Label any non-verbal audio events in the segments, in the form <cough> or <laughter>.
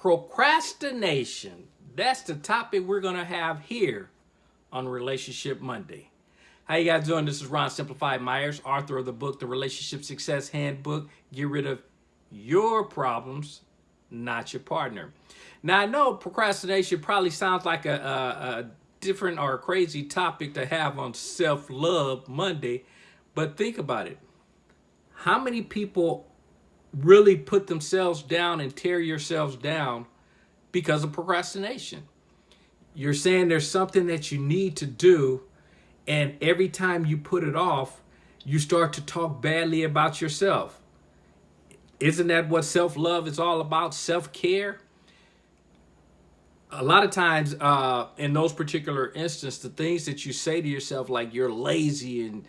Procrastination. That's the topic we're going to have here on Relationship Monday. How you guys doing? This is Ron Simplified Myers, author of the book, The Relationship Success Handbook. Get rid of your problems, not your partner. Now, I know procrastination probably sounds like a, a, a different or a crazy topic to have on Self-Love Monday, but think about it. How many people really put themselves down and tear yourselves down because of procrastination. You're saying there's something that you need to do, and every time you put it off, you start to talk badly about yourself. Isn't that what self-love is all about? Self-care? A lot of times uh, in those particular instances, the things that you say to yourself, like you're lazy and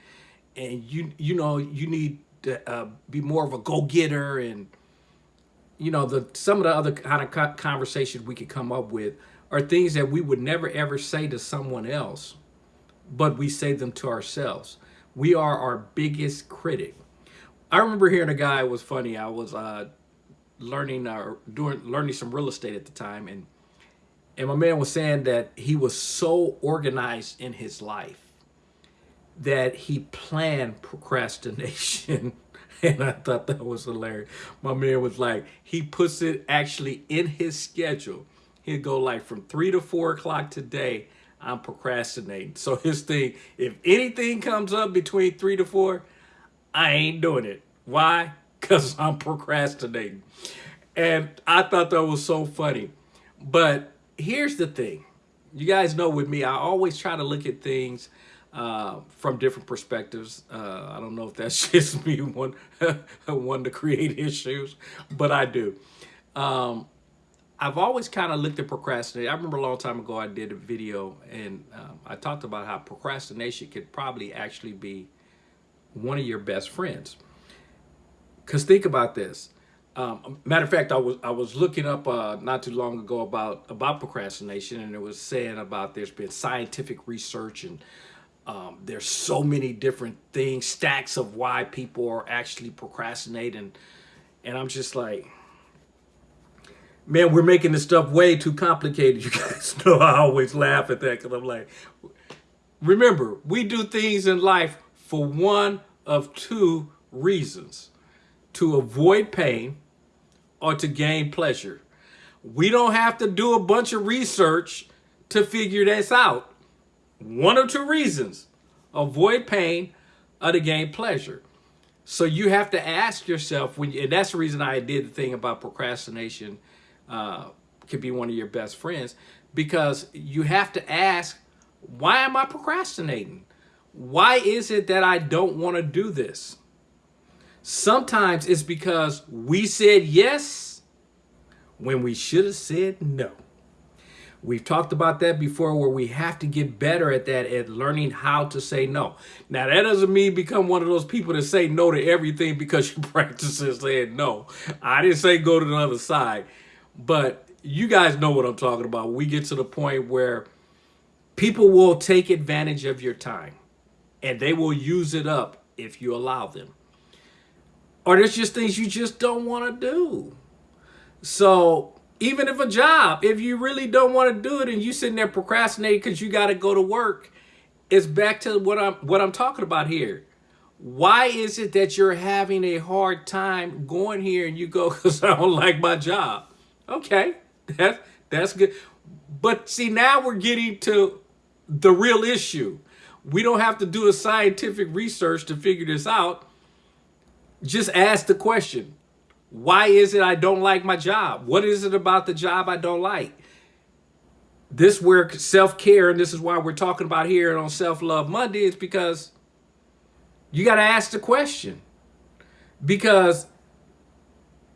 and you you know you need uh, be more of a go-getter and you know the some of the other kind of conversations we could come up with are things that we would never ever say to someone else but we say them to ourselves. We are our biggest critic. I remember hearing a guy was funny i was uh, learning uh, doing learning some real estate at the time and and my man was saying that he was so organized in his life that he planned procrastination. <laughs> and I thought that was hilarious. My man was like, he puts it actually in his schedule. He'd go like from three to four o'clock today, I'm procrastinating. So his thing, if anything comes up between three to four, I ain't doing it. Why? Because <laughs> I'm procrastinating. And I thought that was so funny. But here's the thing. You guys know with me, I always try to look at things uh, from different perspectives. Uh, I don't know if that's <laughs> just me one, <laughs> one to create issues, but I do. Um, I've always kind of looked at procrastination. I remember a long time ago I did a video and um, I talked about how procrastination could probably actually be one of your best friends. Because think about this. Um, matter of fact, I was I was looking up uh, not too long ago about about procrastination, and it was saying about there's been scientific research and um, there's so many different things, stacks of why people are actually procrastinating. And I'm just like, man, we're making this stuff way too complicated. <laughs> You guys know I always laugh at that because I'm like, remember, we do things in life for one of two reasons. To avoid pain or to gain pleasure. We don't have to do a bunch of research to figure this out one or two reasons. Avoid pain to gain pleasure. So you have to ask yourself, when and that's the reason I did the thing about procrastination uh, could be one of your best friends, because you have to ask, why am I procrastinating? Why is it that I don't want to do this? Sometimes it's because we said yes when we should have said no. We've talked about that before where we have to get better at that, at learning how to say no. Now, that doesn't mean become one of those people that say no to everything because you <laughs> practice saying no. I didn't say go to the other side, but you guys know what I'm talking about. We get to the point where people will take advantage of your time and they will use it up if you allow them. Or there's just things you just don't want to do. So even if a job, if you really don't want to do it and you sitting there procrastinating because you got to go to work, it's back to what I'm what I'm talking about here. Why is it that you're having a hard time going here and you go <laughs> because I don't like my job? Okay, that's that's good. But see, now we're getting to the real issue. We don't have to do a scientific research to figure this out. Just ask the question. Why is it I don't like my job? What is it about the job I don't like? This where self-care, and this is why we're talking about here on Self-Love Monday, is because you got to ask the question. Because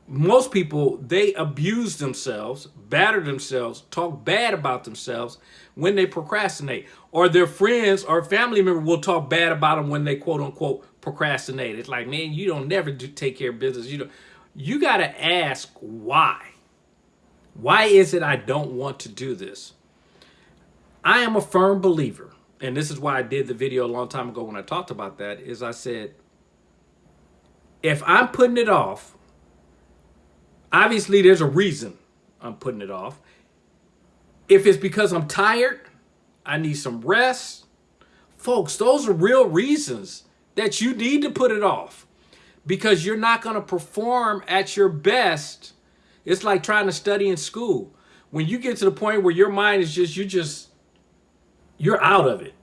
most people, they abuse themselves, batter themselves, talk bad about themselves when they procrastinate. Or their friends or family member will talk bad about them when they quote unquote procrastinate. It's like, man, you don't never do take care of business. You don't you got to ask why. Why is it I don't want to do this? I am a firm believer, and this is why I did the video a long time ago when I talked about that, is I said, if I'm putting it off, obviously there's a reason. I'm putting it off. If it's because I'm tired, I need some rest. Folks, those are real reasons that you need to put it off because you're not going to perform at your best. It's like trying to study in school. When you get to the point where your mind is just, you just, you're out of it,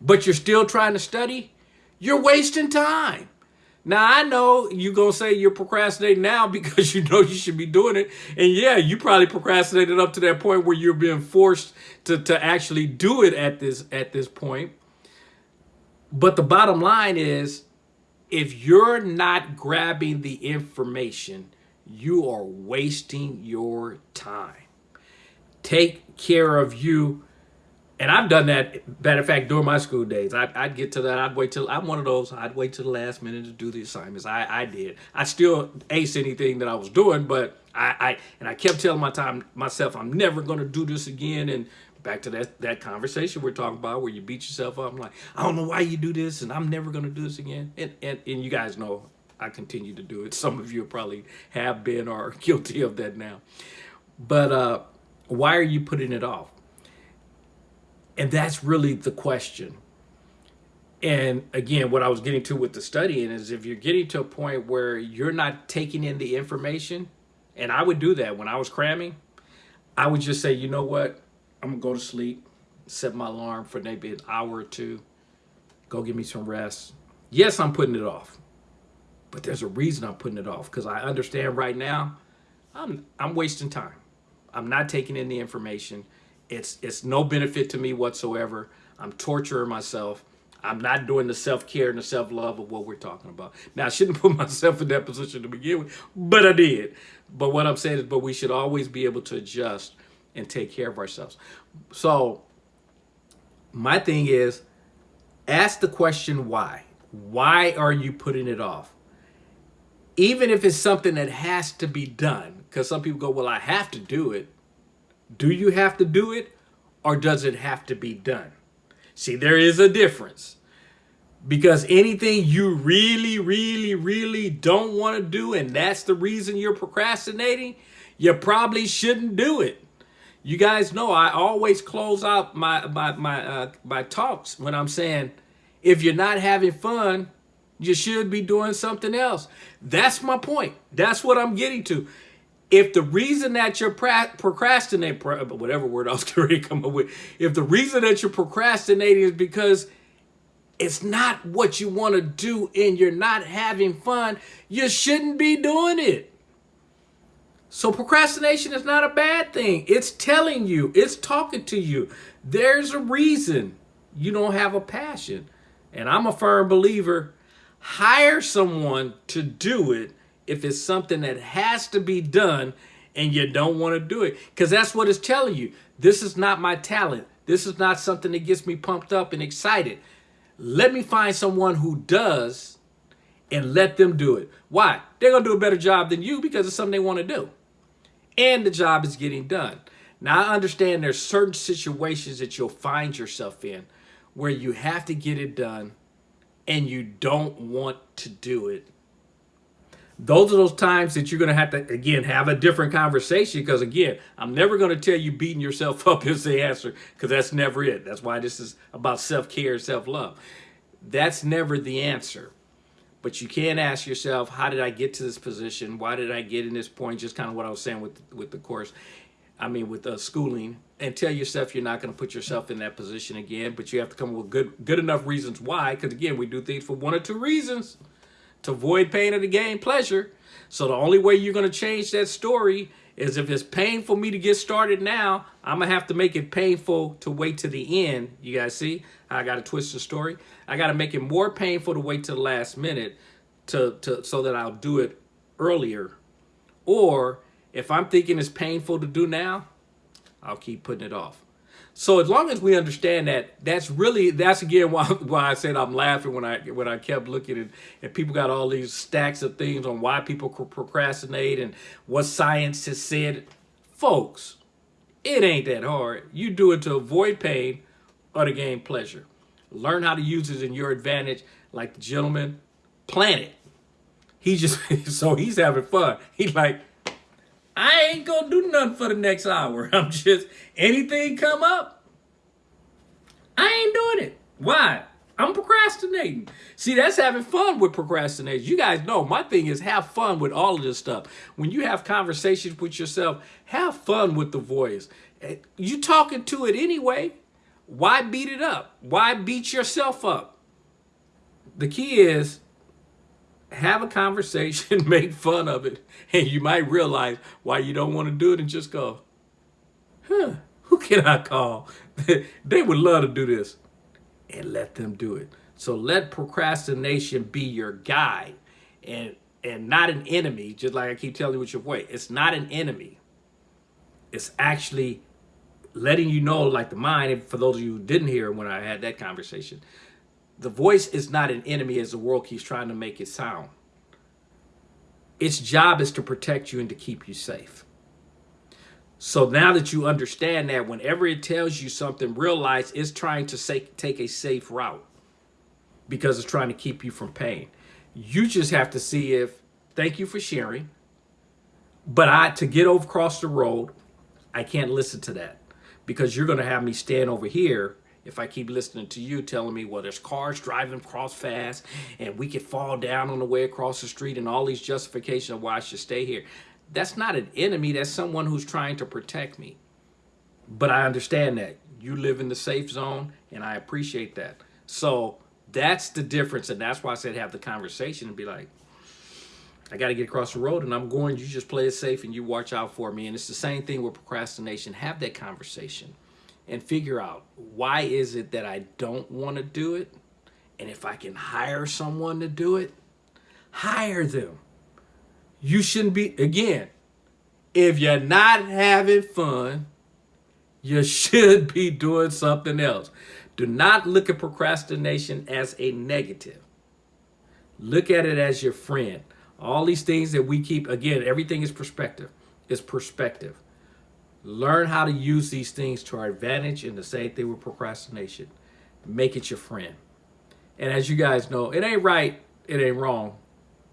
but you're still trying to study, you're wasting time. Now, I know you're going to say you're procrastinating now <laughs> because you know you should be doing it. And yeah, you probably procrastinated up to that point where you're being forced to, to actually do it at this, at this point. But the bottom line is, if you're not grabbing the information, you are wasting your time. Take care of you and I've done that, matter of fact, during my school days. I'd, I'd, get to that. I'd wait till, I'm one of those, I'd wait till the last minute to do the assignments. I, I did. I still ace anything that I was doing, but I, I and I kept telling my time, myself, I'm never going to do this again. And back to that, that conversation we're talking about where you beat yourself up. I'm like, I don't know why you do this and I'm never going to do this again. And, and, and you guys know I continue to do it. Some of you probably have been or are <laughs> guilty of that now. But uh, why are you putting it off? And that's really the question. And again, what I was getting to with the studying is if you're getting to a point where you're not taking in the information, and I would do that when I was cramming, I would just say, you know what? I'm gonna go to sleep, set my alarm for maybe an hour or two, go give me some rest. Yes, I'm putting it off, but there's a reason I'm putting it off because I understand right now I'm, I'm wasting time. I'm not taking in the information. It's, it's no benefit to me whatsoever. I'm torturing myself. I'm not doing the self-care and the self-love of what we're talking about. Now, I shouldn't <laughs> put myself in that position to begin with, but I did. But what I'm saying is, but we should always be able to adjust and take care of ourselves. So my thing is, ask the question why. Why are you putting it off? Even if it's something that has to be done, because some people go, well, I have to do it. Do you have to do it or does it have to be done? See, there is a difference. Because anything you really, really, really don't want to do, and that's the reason you're procrastinating, you probably shouldn't do it. You guys know I always close out my my my uh, my talks when I'm saying, if you're not having fun, you should be doing something else. That's my point. That's what I'm getting to if the reason that you're procrastinating, whatever word I was <laughs> going to come up with, if the reason that you're procrastinating is because it's not what you want to do and you're not having fun, you shouldn't be doing it. So procrastination is not a bad thing. It's telling you, it's talking to you. There's a reason you don't have a passion. And I'm a firm believer, hire someone to do it if it's something that has to be done and you don't want to do it. Because that's what it's telling you. This is not my talent. This is not something that gets me pumped up and excited. Let me find someone who does and let them do it. Why? They're going to do a better job than you because it's something they want to do. And the job is getting done. Now, I understand there's certain situations that you'll find yourself in where you have to get it done and you don't want to do it those are those times that you're going to have to, again, have a different conversation because, again, I'm never going to tell you beating yourself <laughs> up is the answer because that's never it. That's why this is about self-care and self-love. That's never the answer. But you can ask yourself, how did I get to this position? Why did I get in this point? Just kind of what I was saying with, with the course. I mean, with uh, schooling. And tell yourself you're not going to put yourself in that position again. But you have to come up with good, good enough reasons why. Because, again, we do things for one or two reasons to avoid pain or to gain pleasure. So the only way you're going to change that story is if it's painful for me to get started now, I'm going to have to make it painful to wait to the end. You guys see I got to twist the story? I got to make it more painful to wait to the last minute to, to so that I'll do it earlier. Or if I'm thinking it's painful to do now, I'll keep putting it off. So as long as we understand that, that's really, that's again why, <laughs> why I said I'm laughing when I when I kept looking at, and people got all these stacks of things on why people procrastinate and what science has said. Folks, it ain't that hard. You do it to avoid pain or to gain pleasure. Learn how to use it in your advantage like the gentleman. Plan it. He just, <laughs> so he's having fun. He's like, I ain't gonna do nothing for the next hour. <laughs> I'm just, anything come up, I ain't doing it. Why? I'm procrastinating. See, that's having fun with procrastination. You guys know my thing is have fun with all of this stuff. When you have conversations with yourself, have fun with the voice. Eh, you talking to it anyway. Why beat it up? Why beat yourself up? The key is have a conversation, <laughs> make fun of it, and you might realize why you don't want to do it and just go, huh, who can I call? <laughs> they would love to do this and let them do it. So let procrastination be your guide and and not an enemy, just like I keep telling you with your voice. It's not an enemy. It's actually letting you know, like the mind, for those of you who didn't hear when I had that conversation, the voice is not an enemy as the world keeps trying to make it sound. Its job is to protect you and to keep you safe. So now that you understand that, whenever it tells you something, realize it's trying to say, take a safe route because it's trying to keep you from pain. You just have to see if, thank you for sharing, but I to get over across the road, I can't listen to that because you're going to have me stand over here if I keep listening to you telling me, well, there's cars driving across fast and we could fall down on the way across the street and all these justifications of why I should stay here that's not an enemy. That's someone who's trying to protect me. But I understand that. You live in the safe zone, and I appreciate that. So that's the difference, and that's why I said have the conversation and be like, I got to get across the road, and I'm going. You just play it safe, and you watch out for me. And it's the same thing with procrastination. Have that conversation and figure out why is it that I don't want to do it, and if I can hire someone to do it, hire them. You shouldn't be, again, if you're not having fun, you <laughs> should be doing something else. Do not look at procrastination as a negative. Look at it as your friend. All these things that we keep, again, everything is perspective. It's perspective. Learn how to use these things to our advantage and the same thing with procrastination. Make it your friend. And as you guys know, it ain't right, it ain't wrong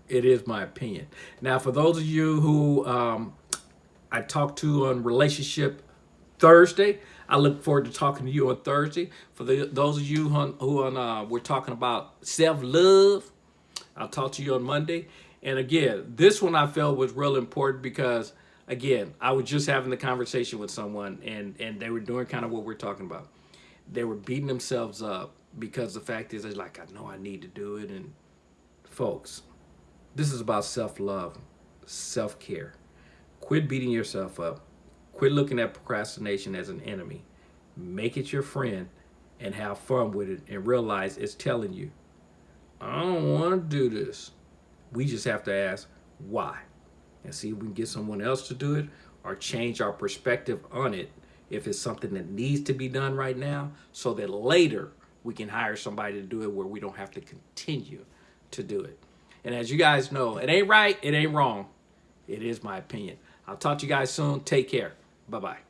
it is my opinion. Now, for those of you who um, I talked to on relationship Thursday, I look forward to talking to you on Thursday. For the, those of you who, who on, uh, we're talking about self-love, I'll talk to you on Monday. And again, this one I felt was real important because, again, I was just having the conversation with someone and, and they were doing kind of what we're talking about. They were beating themselves up because the fact is, they're like, I know I need to do it. And folks, this is about self-love, self-care. Quit beating yourself up. Quit looking at procrastination as an enemy. Make it your friend and have fun with it and realize it's telling you, I don't want to do this. We just have to ask why and see if we can get someone else to do it or change our perspective on it if it's something that needs to be done right now so that later we can hire somebody to do it where we don't have to continue to do it. And as you guys know, it ain't right, it ain't wrong. It is my opinion. I'll talk to you guys soon. Take care. Bye-bye.